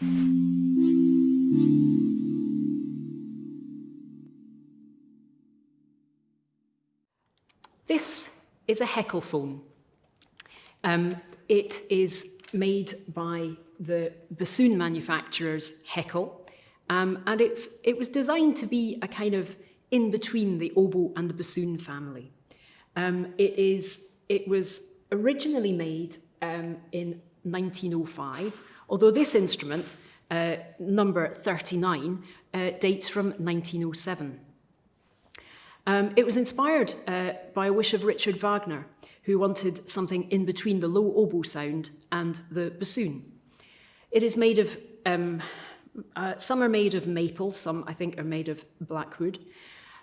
This is a Heckelphone. Um, it is made by the bassoon manufacturers Heckel, um, and it was designed to be a kind of in between the oboe and the bassoon family. Um, it, is, it was originally made um, in 1905, although this instrument, uh, number 39, uh, dates from 1907. Um, it was inspired uh, by a wish of Richard Wagner, who wanted something in between the low oboe sound and the bassoon. It is made of, um, uh, some are made of maple, some I think are made of blackwood,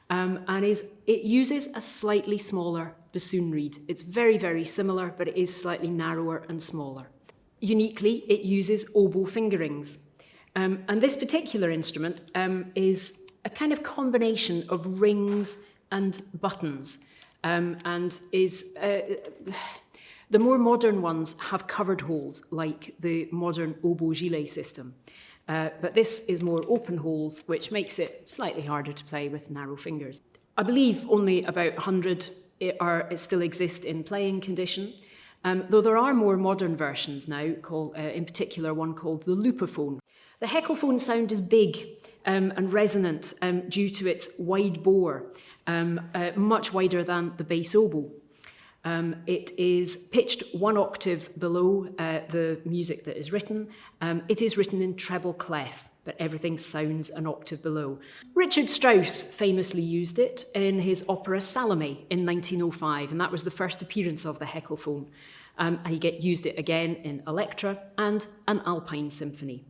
um, and is, it uses a slightly smaller bassoon reed. It's very, very similar, but it is slightly narrower and smaller. Uniquely, it uses oboe fingerings. Um, and this particular instrument um, is a kind of combination of rings and buttons um, and is uh, the more modern ones have covered holes like the modern oboe Gillet system. Uh, but this is more open holes, which makes it slightly harder to play with narrow fingers. I believe only about 100 are, still exist in playing condition, um, though there are more modern versions now, called, uh, in particular one called the Lupophone. The Heckelphone sound is big um, and resonant um, due to its wide bore, um, uh, much wider than the bass oboe. Um, it is pitched one octave below uh, the music that is written. Um, it is written in treble clef, but everything sounds an octave below. Richard Strauss famously used it in his opera Salome in 1905, and that was the first appearance of the Heckelphone. Um, and he used it again in Elektra and an Alpine Symphony.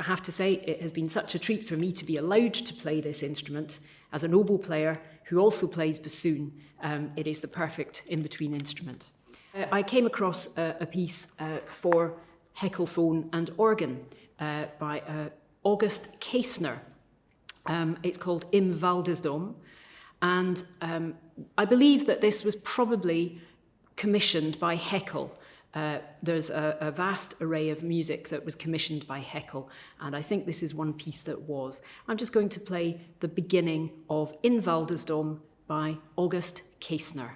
I have to say, it has been such a treat for me to be allowed to play this instrument as an oboe player who also plays bassoon. Um, it is the perfect in-between instrument. Uh, I came across uh, a piece uh, for Heckelphone and organ uh, by uh, August Käsner. Um, it's called Im Waldesdom. And um, I believe that this was probably commissioned by Heckel uh, there's a, a vast array of music that was commissioned by Heckel, and I think this is one piece that was. I'm just going to play the beginning of In Waldesdom by August Käsner.